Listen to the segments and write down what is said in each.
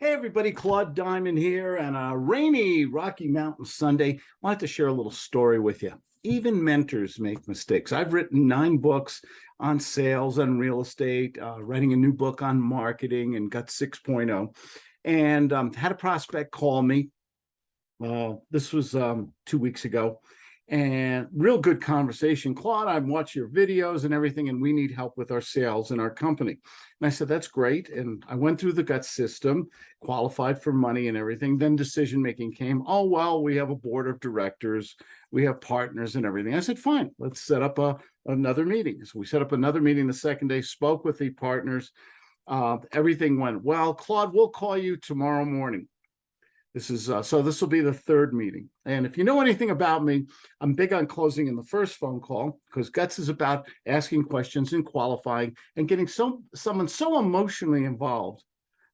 Hey everybody, Claude Diamond here and a rainy Rocky Mountain Sunday. I wanted to share a little story with you. Even mentors make mistakes. I've written nine books on sales and real estate, uh, writing a new book on marketing and got 6.0 and um, had a prospect call me. Uh, this was um, two weeks ago and real good conversation. Claude, I've watched your videos and everything, and we need help with our sales in our company. And I said, that's great. And I went through the gut system, qualified for money and everything. Then decision making came. Oh, well, we have a board of directors, we have partners and everything. I said, fine, let's set up a, another meeting. So we set up another meeting the second day, spoke with the partners. Uh, everything went well. Claude, we'll call you tomorrow morning. This is uh, so this will be the third meeting. And if you know anything about me, I'm big on closing in the first phone call because guts is about asking questions and qualifying and getting so someone so emotionally involved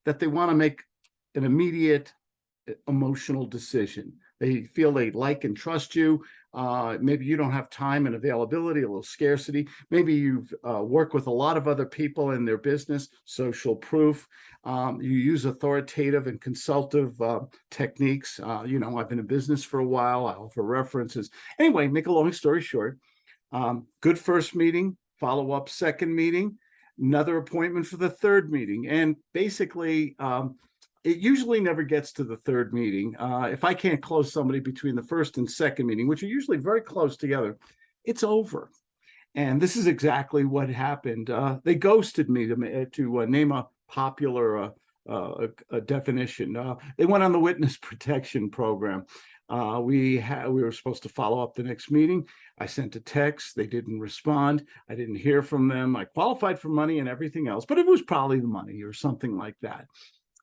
that they want to make an immediate emotional decision. They feel they like and trust you. Uh, maybe you don't have time and availability, a little scarcity. Maybe you've uh, worked with a lot of other people in their business, social proof. Um, you use authoritative and consultative uh, techniques. Uh, you know, I've been in business for a while. I offer references. Anyway, make a long story short, um, good first meeting, follow up second meeting, another appointment for the third meeting. And basically, um, it usually never gets to the third meeting. Uh, if I can't close somebody between the first and second meeting, which are usually very close together, it's over. And this is exactly what happened. Uh, they ghosted me to, to uh, name a popular uh, uh, a, definition. Uh, they went on the witness protection program. we we were supposed to follow up the next meeting. I sent a text. They didn't respond. I didn't hear from them. I qualified for money and everything else, but it was probably the money or something like that.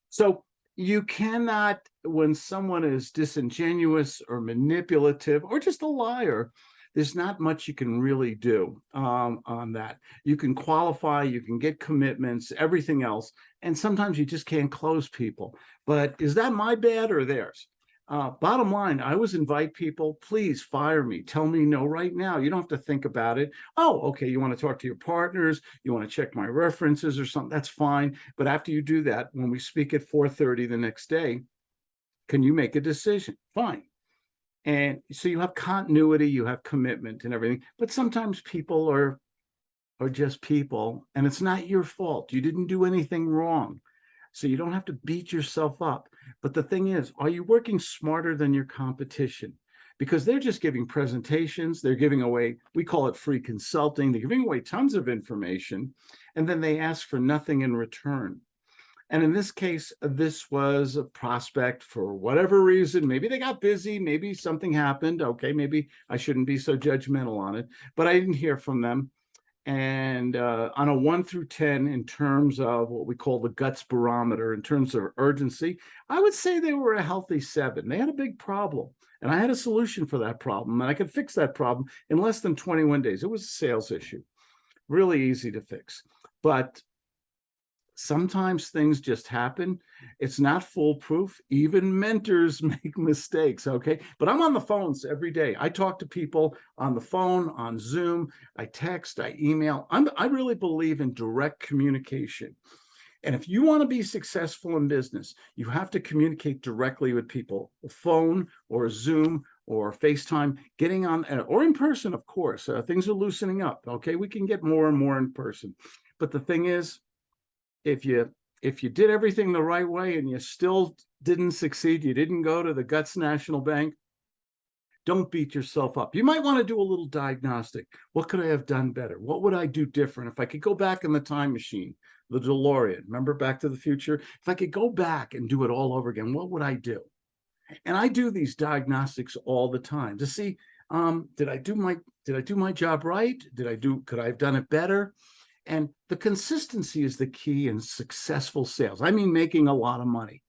So you cannot, when someone is disingenuous or manipulative or just a liar, there's not much you can really do um, on that. You can qualify, you can get commitments, everything else, and sometimes you just can't close people. But is that my bad or theirs? Uh, bottom line, I always invite people, please fire me. Tell me no right now. You don't have to think about it. Oh, okay, you want to talk to your partners, you want to check my references or something, that's fine. But after you do that, when we speak at 4.30 the next day, can you make a decision? Fine. And so you have continuity, you have commitment and everything. But sometimes people are, are just people, and it's not your fault. You didn't do anything wrong. So you don't have to beat yourself up. But the thing is, are you working smarter than your competition? Because they're just giving presentations, they're giving away, we call it free consulting, they're giving away tons of information, and then they ask for nothing in return. And in this case, this was a prospect for whatever reason. Maybe they got busy, maybe something happened. Okay, maybe I shouldn't be so judgmental on it, but I didn't hear from them and uh, on a one through 10 in terms of what we call the guts barometer in terms of urgency, I would say they were a healthy seven. They had a big problem and I had a solution for that problem and I could fix that problem in less than 21 days. It was a sales issue, really easy to fix. But sometimes things just happen. It's not foolproof. Even mentors make mistakes, okay? But I'm on the phones every day. I talk to people on the phone, on Zoom, I text, I email. I'm, I really believe in direct communication. And if you want to be successful in business, you have to communicate directly with people, a phone or Zoom or FaceTime, getting on, or in person, of course. Uh, things are loosening up, okay? We can get more and more in person. But the thing is, if you if you did everything the right way and you still didn't succeed, you didn't go to the Guts National Bank, don't beat yourself up. You might want to do a little diagnostic. What could I have done better? What would I do different? If I could go back in the time machine, the DeLorean, remember Back to the Future? If I could go back and do it all over again, what would I do? And I do these diagnostics all the time to see, um, did I do my, did I do my job right? Did I do, could I have done it better? And the consistency is the key in successful sales. I mean, making a lot of money.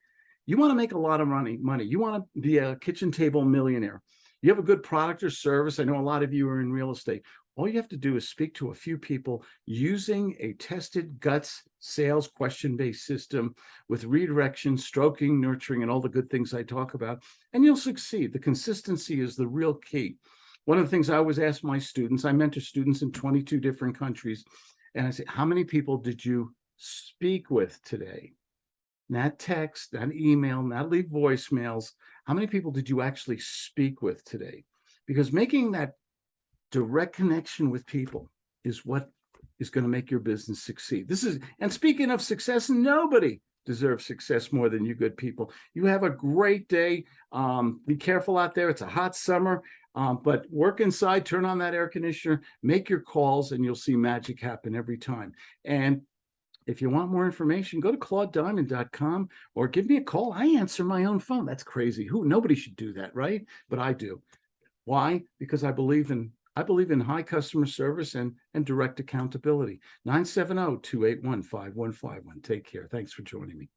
You want to make a lot of money, money. You want to be a kitchen table millionaire. You have a good product or service. I know a lot of you are in real estate. All you have to do is speak to a few people using a tested guts sales question-based system with redirection, stroking, nurturing, and all the good things I talk about, and you'll succeed. The consistency is the real key. One of the things I always ask my students, I mentor students in 22 different countries, and I say, how many people did you speak with today? not text, not email, not leave voicemails. How many people did you actually speak with today? Because making that direct connection with people is what is going to make your business succeed. This is, and speaking of success, nobody deserves success more than you good people. You have a great day. Um, be careful out there. It's a hot summer, um, but work inside, turn on that air conditioner, make your calls, and you'll see magic happen every time. And if you want more information, go to claudediamond.com or give me a call. I answer my own phone. That's crazy. Who nobody should do that, right? But I do. Why? Because I believe in I believe in high customer service and and direct accountability. oh, 970-281-5151. Take care. Thanks for joining me.